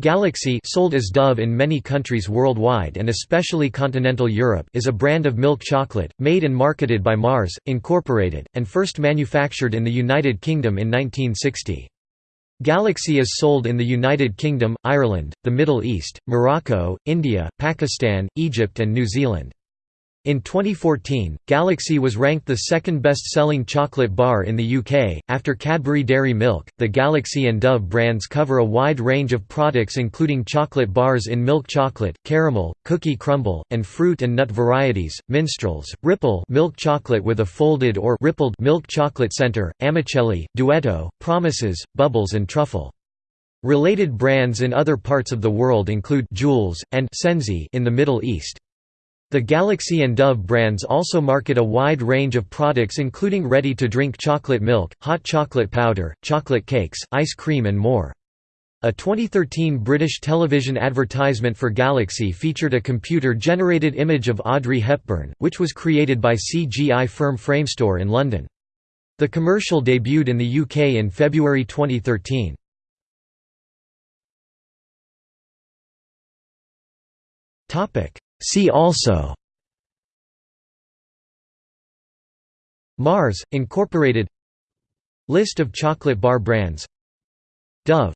Galaxy sold as Dove in many countries worldwide and especially continental Europe is a brand of milk chocolate, made and marketed by Mars, Incorporated, and first manufactured in the United Kingdom in 1960. Galaxy is sold in the United Kingdom, Ireland, the Middle East, Morocco, India, Pakistan, Egypt and New Zealand. In 2014, Galaxy was ranked the second best-selling chocolate bar in the UK, after Cadbury Dairy Milk. The Galaxy and Dove brands cover a wide range of products including chocolate bars in milk chocolate, caramel, cookie crumble, and fruit and nut varieties, minstrels, ripple milk chocolate with a folded or rippled milk chocolate center, amicelli, duetto, promises, bubbles and truffle. Related brands in other parts of the world include Jewels and Sensi in the Middle East. The Galaxy and Dove brands also market a wide range of products including ready-to-drink chocolate milk, hot chocolate powder, chocolate cakes, ice cream and more. A 2013 British television advertisement for Galaxy featured a computer-generated image of Audrey Hepburn, which was created by CGI firm Framestore in London. The commercial debuted in the UK in February 2013. See also Mars, Incorporated List of chocolate bar brands Dove